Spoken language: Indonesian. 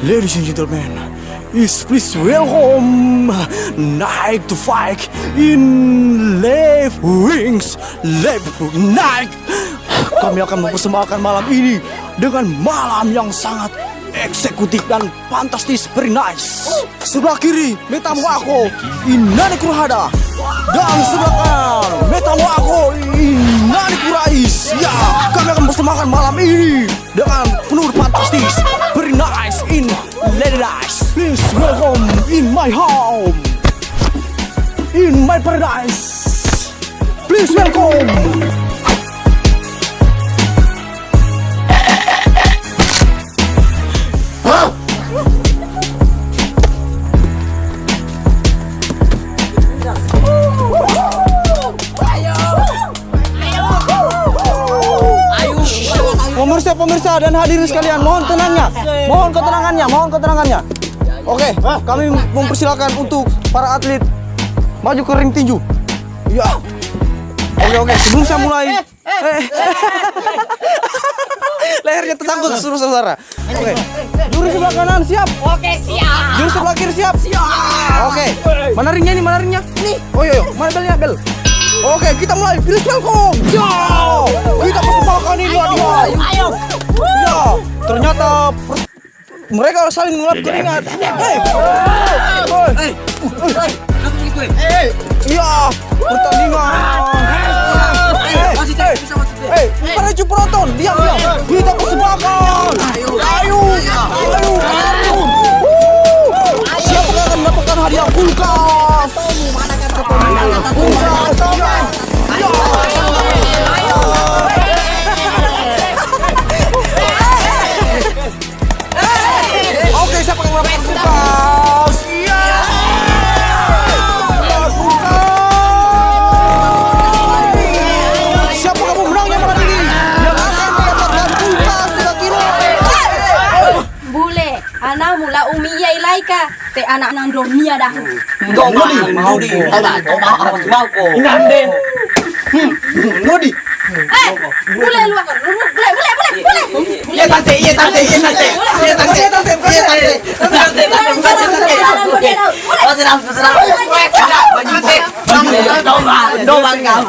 Ladies and gentlemen, is please welcome Night to Fight in Left Wings Left Night. Kami akan mempersembahkan malam ini dengan malam yang sangat eksekutif dan fantastis, very nice. Sebelah kiri, Metamu aku, Inani Kurhada. Dan sebelah kanan, my home, in my paradise. Please welcome. Pemirsa-pemirsa dan hadirin sekalian, mohon tenangnya, mohon ketenangannya, mohon ketenangannya. Oke, kami mempersilakan untuk para atlet maju ke ring tinju. Ya. Oke oke, sebelum saya mulai, eh. lehernya tersangkut seluruh saudara. Oke, juri sebelah kanan siap. Oke siap. Juri sebelah kiri siap. Oke, mana ringnya ini? Mana ringnya? Nih. Oh iya, iya. mana belnya bel? Oke, kita mulai. Please welcome. Ya, kita persembahkan ini dia. Ayo. Ya, ternyata mereka saling ngelap keringat. Hei, hei, hei, iya, pertandingan. Hei, hei, hei, para penonton, diam, diam. Kita persembahkan. Ayo, ayo, ayo, ayo. Wuh. Siapa yang akan mendapatkan hadiah kulkas? na mula umi yai laika te anak nang romia dah. Domoli mau di tao dah kau mau apa mau kau. Nande. Nodi. Eh, boleh lu boleh boleh boleh boleh. Iya tante, iya tante, iya tante. Iya tante, iya tante, iya tante. Tante, tante, tante. Oke. Oh, senang, senang. Oke, senang. Banyak. Banyak. Domba, domba kau.